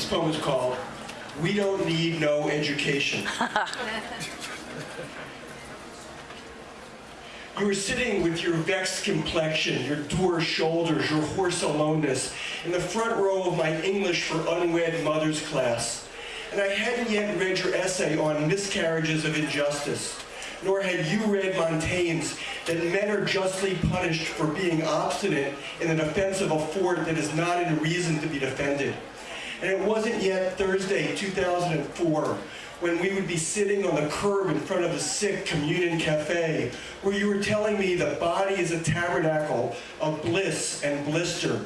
This poem is called We Don't Need No Education. You were sitting with your vexed complexion, your dour shoulders, your hoarse aloneness, in the front row of my English for Unwed Mothers class. And I hadn't yet read your essay on miscarriages of injustice, nor had you read Montaigne's that men are justly punished for being obstinate in the defense of a fort that is not in reason to be defended. And it wasn't yet Thursday, 2004, when we would be sitting on the curb in front of the sick communion cafe, where you were telling me the body is a tabernacle of bliss and blister.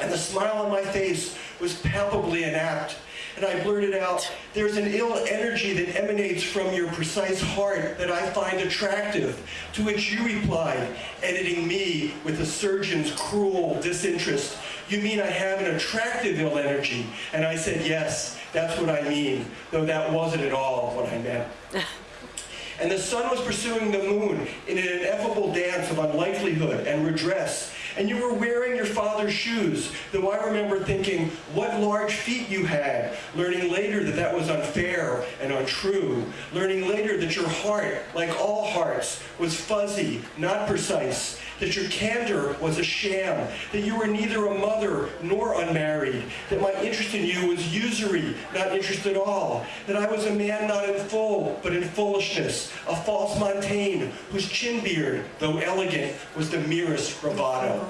And the smile on my face was palpably inapt. And I blurted out, there's an ill energy that emanates from your precise heart that I find attractive. To which you replied, editing me with a surgeon's cruel disinterest, you mean I have an attractive ill energy? And I said, yes, that's what I mean, though that wasn't at all what I meant. And the sun was pursuing the moon in an ineffable dance of unlikelihood and redress. And you were wearing your father's shoes, though I remember thinking what large feet you had, learning later that that was unfair and untrue, learning later that your heart, like all hearts, was fuzzy, not precise, that your candor was a sham, that you were neither a mother nor unmarried, that my interest in you was usury, not interest at all, that I was a man not in full, but in foolishness, a false Montaigne, whose chin beard, though elegant, was the merest bravado.